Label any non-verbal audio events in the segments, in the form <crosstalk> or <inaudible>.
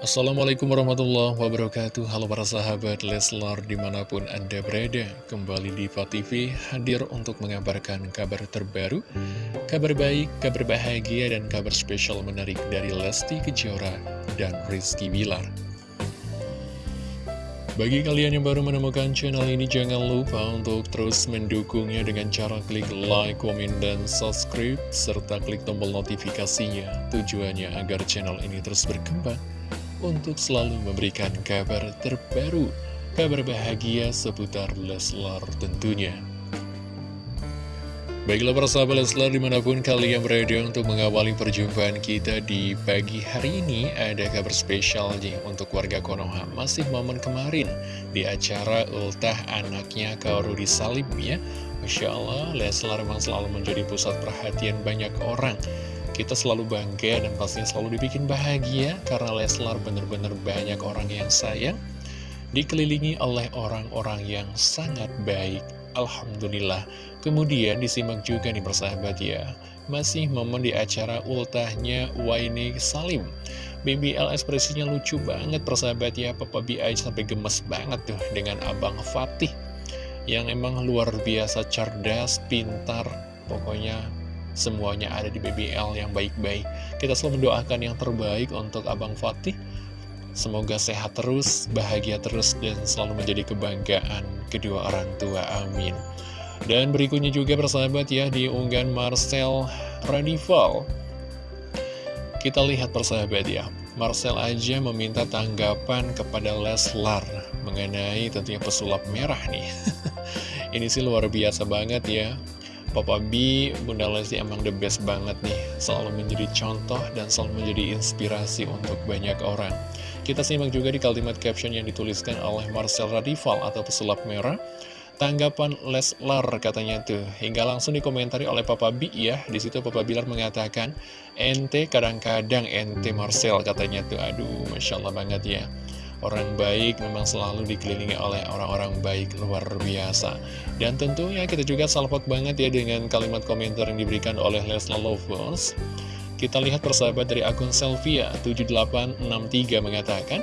Assalamualaikum warahmatullahi wabarakatuh Halo para sahabat Leslar di mana pun anda berada Kembali di TV hadir untuk mengabarkan kabar terbaru Kabar baik, kabar bahagia, dan kabar spesial menarik dari Lesti Kejora dan Rizky Bilar bagi kalian yang baru menemukan channel ini, jangan lupa untuk terus mendukungnya dengan cara klik like, komen, dan subscribe, serta klik tombol notifikasinya. Tujuannya agar channel ini terus berkembang untuk selalu memberikan kabar terbaru, kabar bahagia seputar Leslar tentunya. Baiklah para sahabat Leslar di mana pun kalian berada untuk mengawali perjumpaan kita di pagi hari ini Ada kabar spesial nih untuk warga Konoha. Masih momen kemarin di acara ultah anaknya Rudi Salim ya. Masya Allah Leslar memang selalu menjadi pusat perhatian banyak orang Kita selalu bangga dan pastinya selalu dibikin bahagia Karena Leslar benar-benar banyak orang yang sayang Dikelilingi oleh orang-orang yang sangat baik. Alhamdulillah. Kemudian disimak juga nih persahabat ya. Masih momen di acara ultahnya Waini Salim. BBL ekspresinya lucu banget persahabat ya. Papa BI sampai gemes banget tuh dengan Abang Fatih. Yang emang luar biasa cerdas, pintar Pokoknya semuanya ada di BBL yang baik-baik Kita selalu mendoakan yang terbaik untuk Abang Fatih Semoga sehat terus, bahagia terus, dan selalu menjadi kebanggaan kedua orang tua. Amin. Dan berikutnya juga persahabat ya, di unggahan Marcel Radival. Kita lihat persahabat ya, Marcel aja meminta tanggapan kepada Leslar mengenai tentunya pesulap merah nih. <laughs> Ini sih luar biasa banget ya. Papa B, Bunda Lesti emang the best banget nih. Selalu menjadi contoh dan selalu menjadi inspirasi untuk banyak orang. Kita simak juga di kalimat caption yang dituliskan oleh Marcel Radival atau pesulap merah. Tanggapan Leslar katanya tuh. Hingga langsung dikomentari oleh Papa B ya. Di situ Papa Bilar mengatakan Ente kadang-kadang ente Marcel katanya tuh. Aduh Masya Allah banget ya Orang baik memang selalu dikelilingi oleh orang-orang baik luar biasa. Dan tentunya kita juga salpot banget ya dengan kalimat komentar yang diberikan oleh Lesla Lovers Kita lihat persahabat dari akun Selvia7863 mengatakan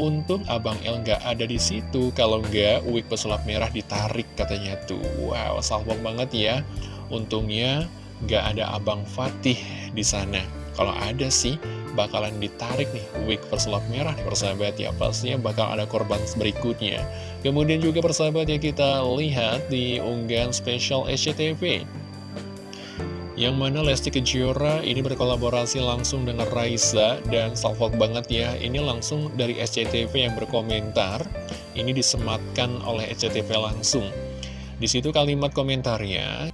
untuk Abang El nggak ada di situ. Kalau nggak wig pesulap merah ditarik katanya tuh. Wow salpok banget ya. Untungnya nggak ada Abang Fatih di sana. Kalau ada sih bakalan ditarik nih wig persulap merah nih persahabat ya. Pastinya bakal ada korban berikutnya. Kemudian juga persahabat ya kita lihat di unggahan spesial SCTV yang mana Lesti Kejora ini berkolaborasi langsung dengan Raisa dan salvok banget ya. Ini langsung dari SCTV yang berkomentar. Ini disematkan oleh SCTV langsung. Di situ kalimat komentarnya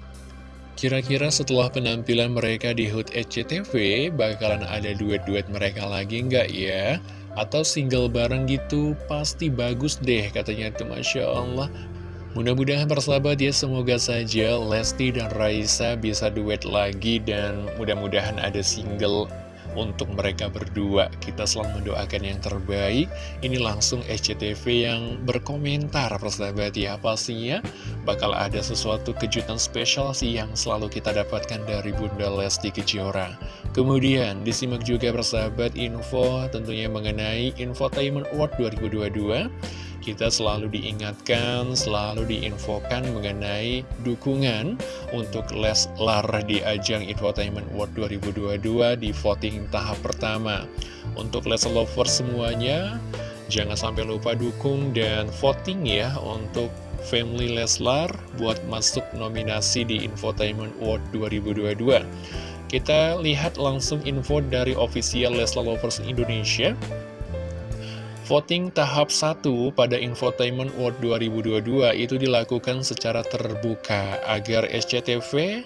Kira-kira setelah penampilan mereka di HUT SCTV, bakalan ada duet-duet mereka lagi nggak ya? Atau single bareng gitu, pasti bagus deh katanya tuh Masya Allah. Mudah-mudahan persahabat ya, semoga saja Lesti dan Raisa bisa duet lagi dan mudah-mudahan ada single untuk mereka berdua. Kita selalu mendoakan yang terbaik. Ini langsung SCTV yang berkomentar, persahabat ya. Pastinya bakal ada sesuatu kejutan spesial sih yang selalu kita dapatkan dari Bunda Lesti Kejora. Kemudian disimak juga persahabat info tentunya mengenai Infotainment Award 2022 kita selalu diingatkan, selalu diinfokan mengenai dukungan untuk Leslar di ajang Infotainment World 2022 di voting tahap pertama. Untuk Leslar Lovers semuanya, jangan sampai lupa dukung dan voting ya untuk Family Leslar buat masuk nominasi di Infotainment World 2022. Kita lihat langsung info dari official Leslar Lovers Indonesia. Voting tahap 1 pada Infotainment World 2022 itu dilakukan secara terbuka agar SCTV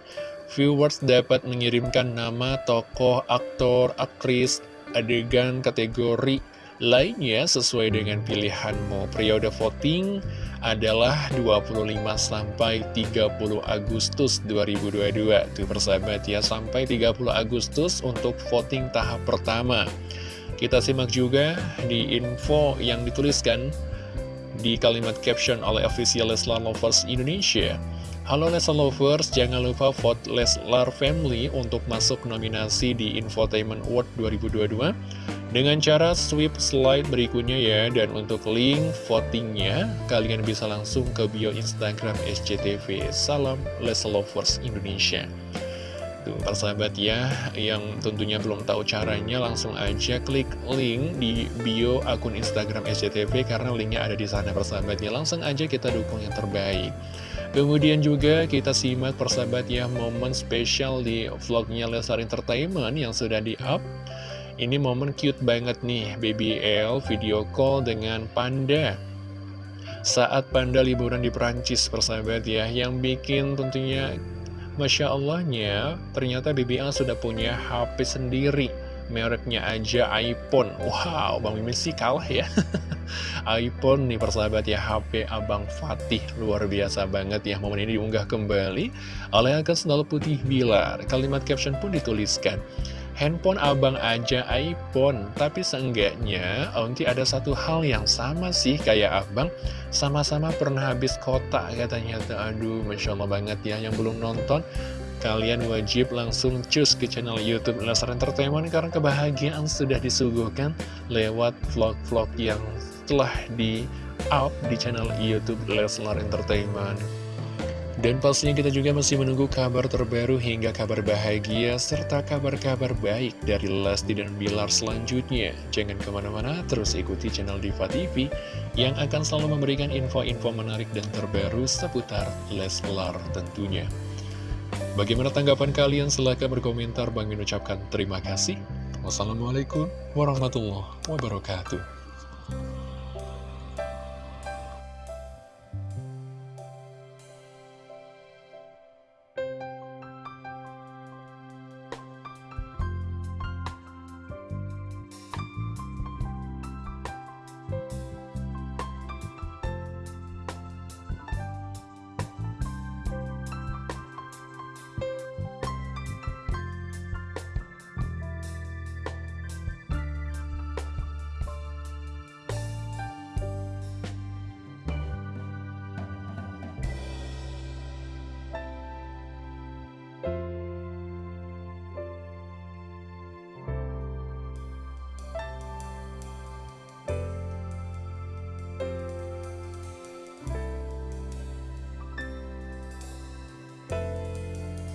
viewers dapat mengirimkan nama tokoh, aktor, aktris, adegan, kategori lainnya sesuai dengan pilihanmu. Periode voting adalah 25 sampai 30 Agustus 2022. Tuh persahabat ya, sampai 30 Agustus untuk voting tahap pertama. Kita simak juga di info yang dituliskan di kalimat caption oleh official Leslar Lovers Indonesia. Halo Leslar Lovers, jangan lupa vote Leslar Family untuk masuk nominasi di Infotainment Award 2022. dengan cara sweep slide berikutnya ya Dan untuk link votingnya Kalian bisa langsung ke bio Instagram SCTV Salam Les Lovers Indonesia Tuh, persahabat ya, yang tentunya belum tahu caranya langsung aja klik link di bio akun Instagram SCTV karena linknya ada di sana persahabat ya. Langsung aja kita dukung yang terbaik. Kemudian juga kita simak persahabat ya momen spesial di vlognya Lesar Entertainment yang sudah di-up. Ini momen cute banget nih, Baby L video call dengan Panda saat Panda liburan di Perancis persahabat ya yang bikin tentunya Masya Allahnya, ternyata BBL sudah punya HP sendiri. Mereknya aja iPhone. Wow, Bang Mimin sih kalah ya. <laughs> iPhone nih persahabat ya, HP Abang Fatih. Luar biasa banget ya, momen ini diunggah kembali oleh akun Sendal Putih Bilar. Kalimat caption pun dituliskan. Handphone abang aja iPhone, tapi seenggaknya Onti ada satu hal yang sama sih kayak abang, sama-sama pernah habis kota katanya. Aduh, Masya Allah banget ya, yang belum nonton, kalian wajib langsung cus ke channel Youtube Lesar Entertainment karena kebahagiaan sudah disuguhkan lewat vlog-vlog yang telah di-up di channel Youtube Leslar Entertainment. Dan pastinya kita juga masih menunggu kabar terbaru hingga kabar bahagia serta kabar-kabar baik dari Lesti dan Bilar selanjutnya. Jangan ke mana-mana, terus ikuti channel Diva TV yang akan selalu memberikan info-info menarik dan terbaru seputar Leslar tentunya. Bagaimana tanggapan kalian? Silahkan berkomentar. Bang ucapkan terima kasih. Wassalamualaikum warahmatullahi wabarakatuh.